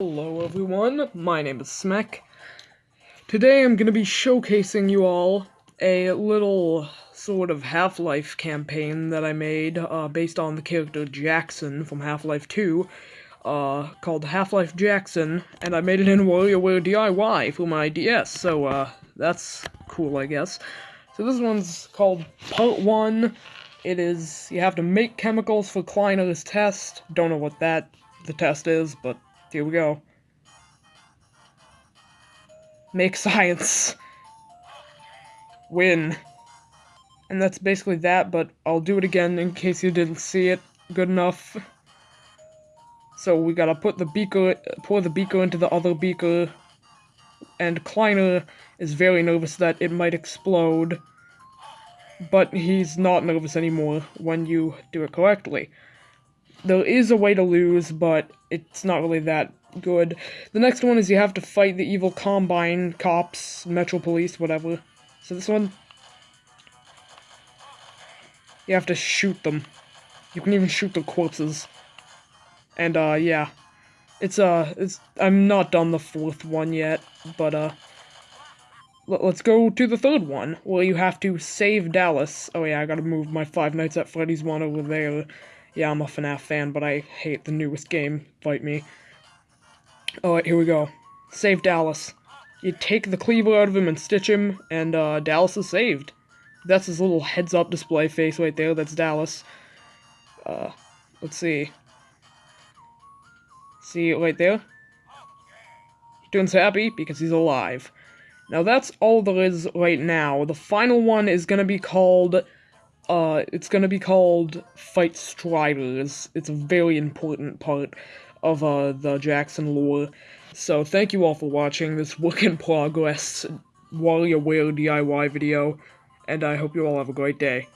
Hello everyone, my name is Smek. Today I'm going to be showcasing you all a little sort of Half-Life campaign that I made uh, based on the character Jackson from Half-Life 2 uh, called Half-Life Jackson, and I made it in WarioWare DIY for my DS, so uh, that's cool I guess. So this one's called Part 1. It is, you have to make chemicals for Kleiner's test. Don't know what that, the test is, but here we go. Make science. Win. And that's basically that, but I'll do it again in case you didn't see it good enough. So we gotta put the beaker, pour the beaker into the other beaker, and Kleiner is very nervous that it might explode, but he's not nervous anymore when you do it correctly. There is a way to lose, but it's not really that good. The next one is you have to fight the evil Combine cops, Metro Police, whatever. So this one, you have to shoot them. You can even shoot the corpses. And, uh, yeah. It's, uh, it's, I'm not done the fourth one yet, but, uh, let's go to the third one, where you have to save Dallas. Oh yeah, I gotta move my Five Nights at Freddy's one over there. Yeah, I'm a FNAF fan, but I hate the newest game, fight me. Alright, here we go. Save Dallas. You take the cleaver out of him and stitch him, and uh, Dallas is saved. That's his little heads-up display face right there, that's Dallas. Uh, let's see. See right there? Turns happy because he's alive. Now that's all there is right now. The final one is gonna be called, uh, it's gonna be called Fight Striders. It's a very important part of, uh, the Jackson lore. So thank you all for watching this work in progress WarioWare DIY video, and I hope you all have a great day.